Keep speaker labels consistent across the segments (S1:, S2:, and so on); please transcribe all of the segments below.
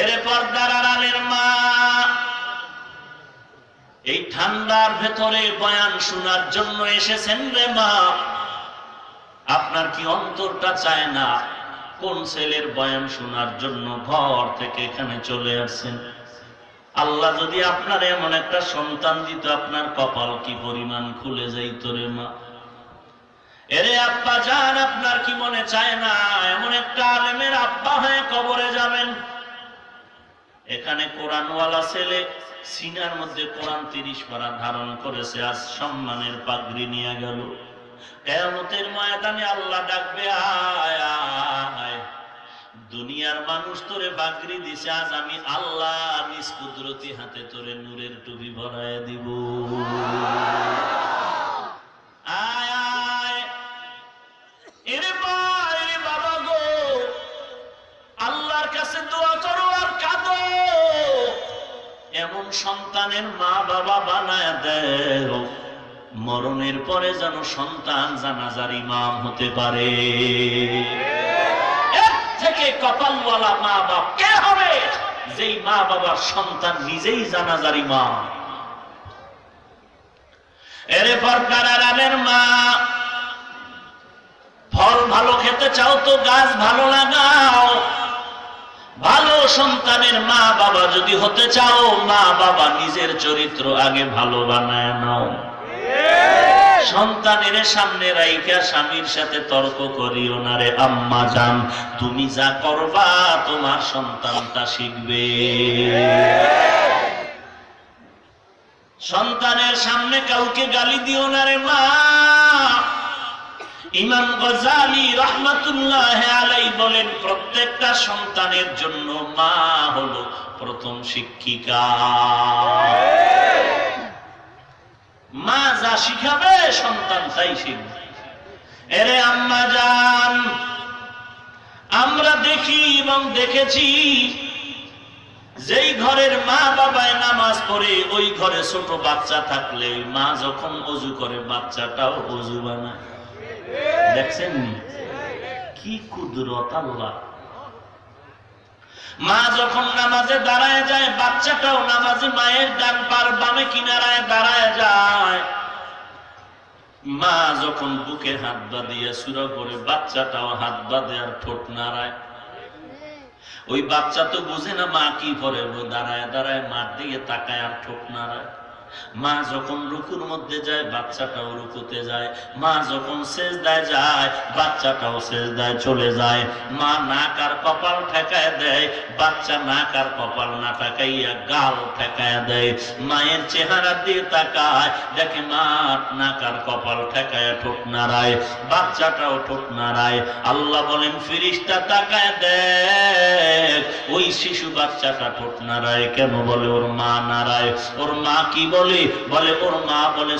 S1: এরে পর্দার মা। এই ঠান্ডার ভেতরে বয়ান শোনার জন্য এসেছেন রে মা। আপনার কি অন্তরটা চায় না কোন ছেলের বয়ান শোনার জন্য ঘর থেকে এখানে চলে আসছেন? আল্লাহ যদি আপনার এমন একটা সন্তান দিত, আপনার কপাল কি পরিমাণ খুলে যাইত রে মা? এরে আব্বা যান, আপনার কি মনে চায় না? এমন একটা আলেমের আব্বা হয়ে কবরে যাবেন। এখানে কোরআনওয়ালা ছেলে, সিনার মধ্যে কোরআন তিরিশ পারা ধারণ করেছে, আজ সম্মানের পাগড়ি নিয়ে গেল। কেয়ামতের ময়দানে আল্লাহ ডাকবে, আয় আয় দুনিয়ার মানুষ তোরে বাগরি দিছে, আজ আমি আল্লাহ নিজ কুদরতি হাতে তোরে নূরের টুপি ভরায় দিব। সন্তানের মা বাবা বানায় দেও। মরণের পরে যেন সন্তান জানাজার ইমাম হতে পারে। থেকে কপালওয়ালা মা বাপ কে হবে? যেই মা বাবার সন্তান নিজেই জানাজার ইমাম। এরে পর্দার আড়ালের মা, ফল ভালো খেতে চাও তো গাছ ভালো লাগাও। ভালো সন্তানের মা বাবা যদি হতে চাও, মা বাবা নিজের চরিত্র আগে ভালো বানায় নাও। সন্তানের সামনে রাইকা স্বামীর সাথে তর্ক করিও না রে আম্মা জান। তুমি যা করবা, তোমার সন্তানটা শিখবে। সন্তানের সামনে কাউকে গালি দিও না রে মা। ইমাম গজালি রহমাতুল্লাহ আলাই বলেন, প্রত্যেকটা সন্তানের জন্য মা হলো প্রথম শিক্ষিকা। মা যা শিখাবে, সন্তান তাই শিখবে। এরে আম্মা জান, আমরা দেখি এবং দেখেছি, যেই ঘরের মা বাবায় নামাজ পড়ে, ওই ঘরে ছোট বাচ্চা থাকলে মা যখন অজু করে, বাচ্চাটাও অজু বানায়। দেখছেন নি? কি কুদরত আল্লাহ। মা যখন নামাজে দাঁড়ায় যায়, বাচ্চাটাও নামাজে মায়ের ডান পার বামে কিনারায় দাঁড়ায় যায়। মা যখন বুকে হাত বাঁধিয়ে সুরা করে বাচ্চাটাও হাত বাঁধে আর ঠোঁট নাড়ায়। ওই বাচ্চা তো বুঝে না মা কি করে দাঁড়ায় দাঁড়ায় মার দিকে তাকায় আর ঠোঁট নাড়ায়। মা যখন রুকুর মধ্যে যায়, বাচ্চাটাও রুকুতে যায়। মা যখন সেজদায় যায়, বাচ্চাটাও সেজদায় চলে যায়। মা নাক আর কপাল ঠেকায় দেয়, বাচ্চা নাক আর কপাল না ঠেকাইয়া গাল ঠেকায় দেয়। মায়ের চেহারা দিয়ে তাকায়, দেখে মা নাক আর কপাল ঠেকায় ঠোঁট নাড়ায়, বাচ্চাটাও ঠোঁট নাড়ায়। আল্লাহ বলেন, ফিরিস্তা তাকায় দেখ, ওই শিশু বাচ্চাটা ঠোঁট নাড়ায় কেন বলে, ওর মা নাড়ায়। ওর মা কি বলে বলে, ওর মা বলে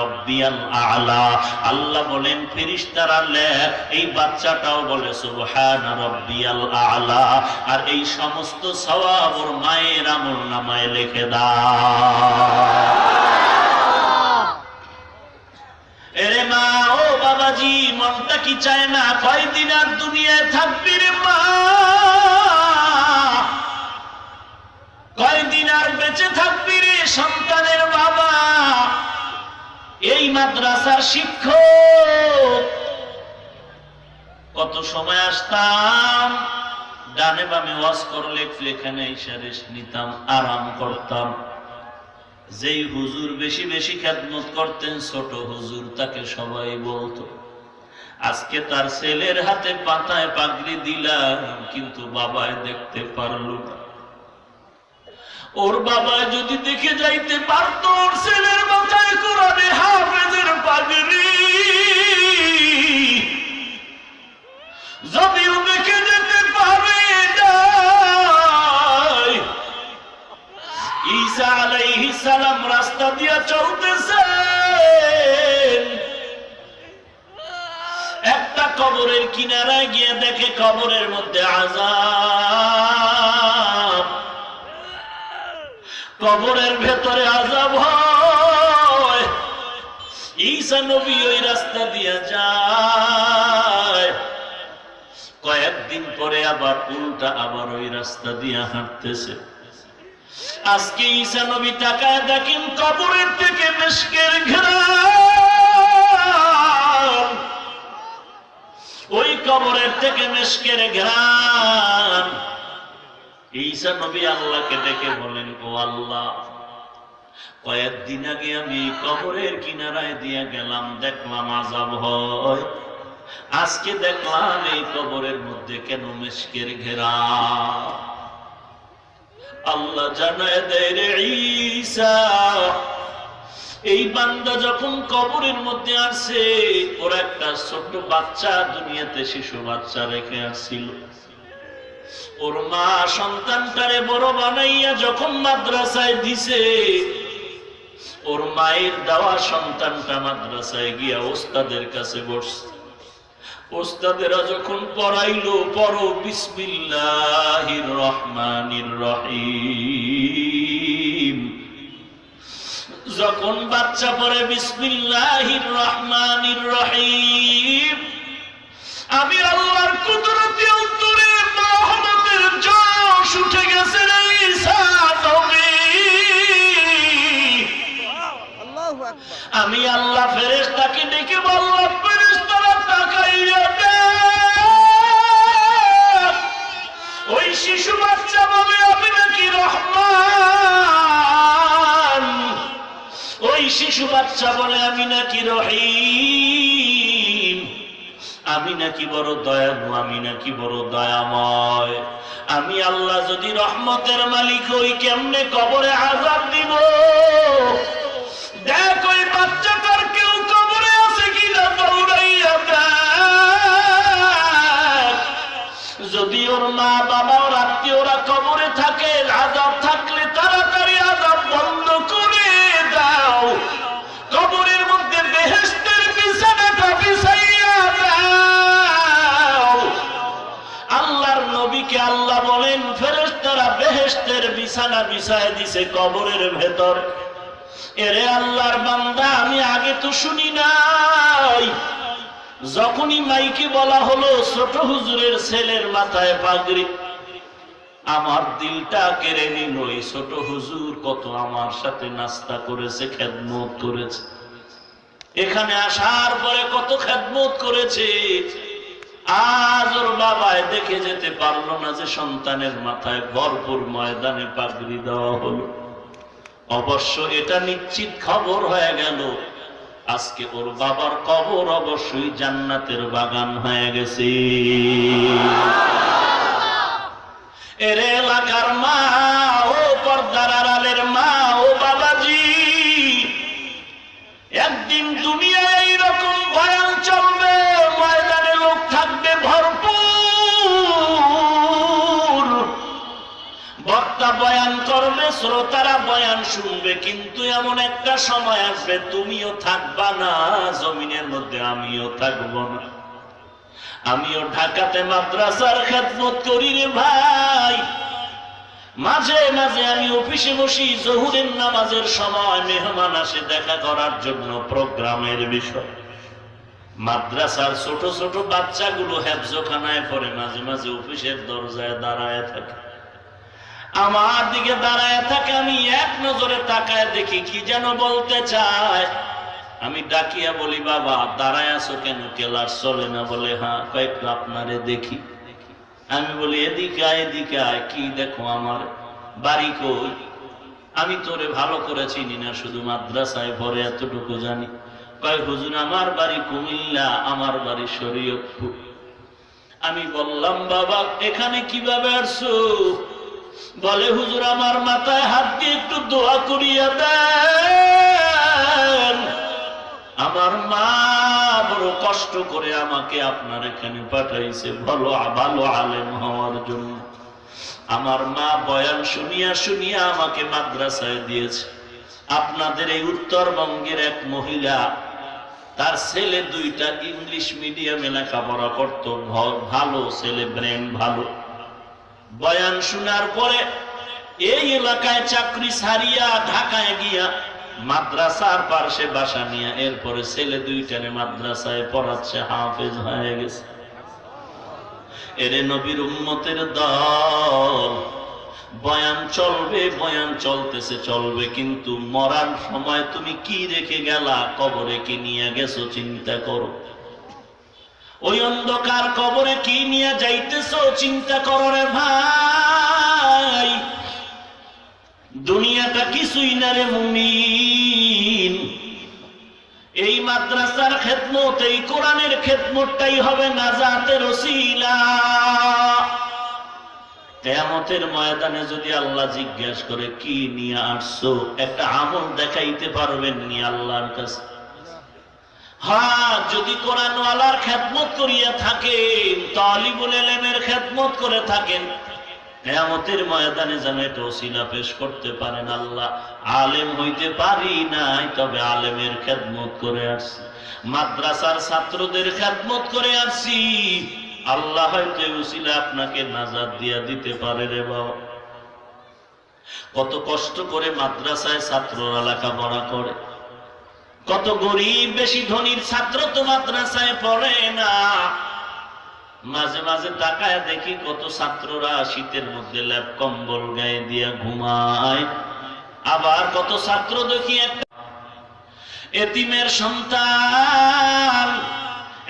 S1: রব্বিয়াল আলা। আল্লাহ বলেন ফেরেশতারা লেখ এই বাচ্চাটাও বলে, সুবহানা রব্বিয়াল আলা। আর এই সমস্ত সওয়াব ওর মায়ের আমল নামায় লিখে দাও। এরে মা, ও বাবাজি, মনটা কি চায় না? কয়দিন আর দুনিয়ায় থাকবি রে মা? কয়দিন আর বেঁচে থাকবি সন্তানের বাবা। এই মাদ্রাসার শিক্ষক। কত সময় আসতাম, ডানে বামে ওয়াজ করলে এখানে রেস্ট নিতাম, আরাম করতাম। যেই হুজুর বেশি বেশি খেদমত করতেন, ছোট হুজুর তাকে সবাই বলতো, আজকে তার ছেলের হাতে পাতায় পাগড়ি দিলাম, কিন্তু বাবায় দেখতে পারল না। ওর বাবা যদি দেখে যাইতে পারতো, ওর ছেলের মাথায় কোরআনে হাফেজের পাগড়ি। যদিও দেখে যেতে পারে ঈসা আলাইহিস সালাম রাস্তা দিয়া চলতেছেন। একটা কবরের কিনারায় গিয়ে দেখে কবরের মধ্যে আজাব কবরের ভেতরে আজাব হয়। নবী ওই রাস্তা দিয়ে যায়। কয়েকদিন পরে আবার উল্টা আবার ওই রাস্তা দিয়ে হাঁটতেছে। আজকে ঈসা নবী তাকায় দেখেন কবরের থেকে মেশকের ঘেরান ওই কবরের থেকে মেশকের ঘেরান ঈসা নবী আল্লাহকে ডেকে বলেন ও আল্লাহ, কয়েকদিন আগে আমি কবরের কিনারায় দিয়ে গেলাম, দেখলাম আজাব হয়। আজকে দেখলাম এই কবরের মধ্যে কেন মেশকের ঘেরা? আল্লাহ জানায় দেয়, রে ঈসা, এই বান্দা যখন কবরের মধ্যে আসছে ওর একটা ছোট্ট বাচ্চা দুনিয়াতে শিশু বাচ্চা রেখে আসছিল। ওর মা সন্তানটারে বড় বানাইয়া যখন মাদ্রাসায় দিছে, ওর মায়ের দেওয়া সন্তানটা মাদ্রাসায় গিয়া ওস্তাদের কাছে বসছে। ওস্তাদেরা যখন পড়াইলো, পড়ো, বিসমিল্লাহির রহমানির রহিম। যখন বাচ্চা পড়ে, বিসমিল্লাহির রহমানির রহিম। আমি আল্লাহর কুদরতি আমি আল্লাহ ফেরেশতাকে ডেকে বললাম, ফেরেশতারা তাকাইয়া। ওই শিশু বাচ্চা বলে আমি নাকি রহমান? ওই শিশু বাচ্চা বলে, আমি নাকি রহিম? আমি নাকি বড় দয়ালু, আমি নাকি বড় দয়াময়? আমি আল্লাহ যদি রহমতের মালিক হই, কেমনে কবরে আজাব দিব? মা বাবা আত্মীয়রা কবরে থাকে, আজাব থাকলে তাড়াতাড়ি আজাব বন্ধ করে দাও। কবরের মধ্যে বেহেস্তের বিছানাটা বিছাইয়া দাও। আল্লাহর নবীকে আল্লাহ বলেন, ফেরেশতারা বেহেস্তের বিছানা বিছায় দিছে কবরের ভেতর। এরে আল্লাহর বান্দা, আমি আগে তো শুনি নাই। যখনই মাইকে বলা হলো, ছোট হুজুরের ছেলের মাথায় পাগড়ি। আমার দিলটা কেড়ে নিল, এই ছোট হুজুর কত আমার সাথে নাস্তা করেছে, খেদমত করেছে। এখানে আসার পরে কত খেদমত করেছে। আজ ওর বাবায় দেখে যেতে পারল না যে সন্তানের মাথায় ভরপুর ময়দানে পাগড়ি দেওয়া হলো। অবশ্য এটা নিশ্চিত খবর হয়ে গেল আজকে ওর বাবার কবর অবশ্যই জান্নাতের বাগান হয়ে গেছে। এর এলাকার মা বয়ান করবে, শ্রোতারা বয়ান শুনবে, কিন্তু এমন একটা সময় আসবে, তুমিও থাকবা না, জমিনের মধ্যে আমিও থাকব না। আমিও ঢাকাতে মাদ্রাসার খেদমত করি রে ভাই। মাঝে মাঝে আমি অফিসে বসি, জহুরের নামাজের সময় মেহমান আসে দেখা করার জন্য প্রোগ্রামের বিষয়। মাদ্রাসার ছোট ছোট বাচ্চাগুলো হেফজোখানায় পড়ে, মাঝে মাঝে অফিসের দরজায় দাঁড়ায় থাকে। আমার দিকে দাঁড়ায় থাকে, আমি এক নজরে তাকায় দেখি কি যেন বলতে চায়। আমি ডাকিয়া বলি, বাবা, দাঁড়ায় আছো কেন? কেলার চলে না বলে হ্যাঁ কয়েকটু আপনারে দেখি। আমি বলি, এদিকে আয় এদিকে আয়, কি দেখো আমার? বাড়ি কই? আমি তোরে ভালো করে চিনি না, শুধু মাদ্রাসায় ভরে এতটুকু জানি। কয়, হুজুর, আমার বাড়ি কুমিল্লা, আমার বাড়ি শরীয়তপুর। আমি বললাম, বাবা, এখানে কীভাবে আসছো? বলে, হুজুর, আমার মাথায় হাত দিয়ে একটু দোয়া করিয়া দেন। আমার মা বড় কষ্ট করে আমাকে আপনার এখানে পাঠাইছে, ভালো ভালো আলেম হওয়ার জন্য। আমার মা বয়ান শুনিয়া শুনিয়া আমাকে মাদ্রাসায় দিয়েছে। আপনাদের এই উত্তরবঙ্গের এক মহিলা, তার ছেলে দুইটা ইংলিশ মিডিয়ামে লেখাপড়া করতো ভালো, ছেলে ব্রেন ভালো। বয়ান শোনার পরে এই এলাকায় চাকরি ছাড়িয়া ঢাকায় গিয়া মাদ্রাসার পার্শ্বে বাসা নিয়ে এরপরে ছেলে দুইটারে মাদ্রাসায় পড়াচ্ছে, হাফেজ হয়ে গেছে। এরে নবীর উম্মতের দল, বয়ান চলবে, বয়ান চলতেছে, চলবে, কিন্তু মরার সময় তুমি কি রেখে গেলা? কবরে কি নিয়ে গেছো? চিন্তা করো। ওই অন্ধকার কবরে কি নিয়ে যাইতেছো চিন্তা করো রে ভাই। দুনিয়াটা কিছুই না রে মুমিন। এই মাদ্রাসার খেদমত, এই কোরআনের খেদমতটাই হবে নাজাতের ওসিলা। কেয়ামতের ময়দানে যদি আল্লাহ জিজ্ঞেস করে, কি নিয়ে আসছো? একটা আমল দেখাইতে পারবেন নি আল্লাহর কাছে? হ্যাঁ যদি করিয়া থাকেন করে থাকেন। ময়দানে যেন করতে পারেন আল্লাহ। আলেম হইতে পারি নাই, তবে আলেমের খেদমত করে আসছি। মাদ্রাসার ছাত্রদের খেদমত করে আসছি। আল্লাহ হয়তো ওসিলা আপনাকে নাজাদ দিয়া দিতে পারে রে বাবা। কত কষ্ট করে মাদ্রাসায় ছাত্ররা লেখাপড়া করে। কত গরিব বেশি ধনীর ছাত্র তো মাদ্রাসায় পড়ে না। মাঝে মাঝে তাকায় দেখি কত ছাত্ররা শীতের মধ্যে ল্যাপ কম্বল গায়ে দিয়া ঘুমায়। আবার কত ছাত্র দেখি একটা এতিমের সন্তান,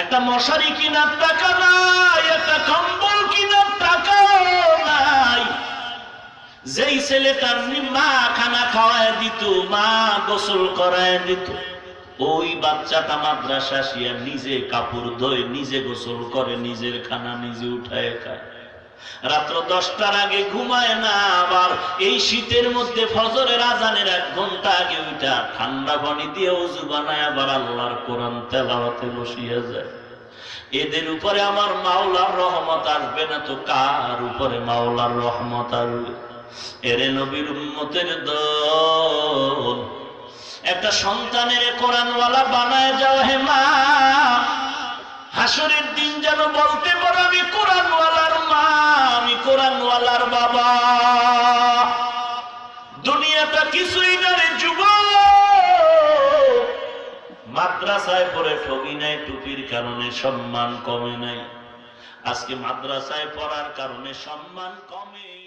S1: একটা মশারি কিনার টাকা নাই, একটা কম্বল কিনার টাকা নাই। যেই ছেলেটার মা খানা খাওয়ায় দিত, মা গোসল করায় দিত। ওই বাচ্চাটা মাদ্রাসা শিয়া নিজে কাপড় ধোয়, নিজে গোসল করে, নিজের খানা নিজে উঠায় খায়। রাত্র দশটার আগে ঘুমায় না, আবার এই শীতের মধ্যে ফজরের আজানের এক ঘণ্টা আগে ওইটা ঠান্ডা পানি দিয়ে উজু বানায়, আবার আল্লাহর কোরআন তেলাওয়াতে বসিয়া যায়। এদের উপরে আমার মাওলার রহমত আসবে না তো কার উপরে মাওলার রহমত আসবে? এরে নবীর উম্মতের দল একটা সন্তানের কোরআনওয়ালা বানায় যাও হে মা। হাসরের দিন যেন বলতে পারো, আমি কোরআনওয়ালার মা, আমি কোরআনওয়ালার বাবা। দুনিয়াটা কিছুই না রে যুব মাদ্রাসায় পড়ে ঠগি নাই, টুপির কারণে সম্মান কমে নাই। আজকে মাদ্রাসায় পড়ার কারণে সম্মান কমে।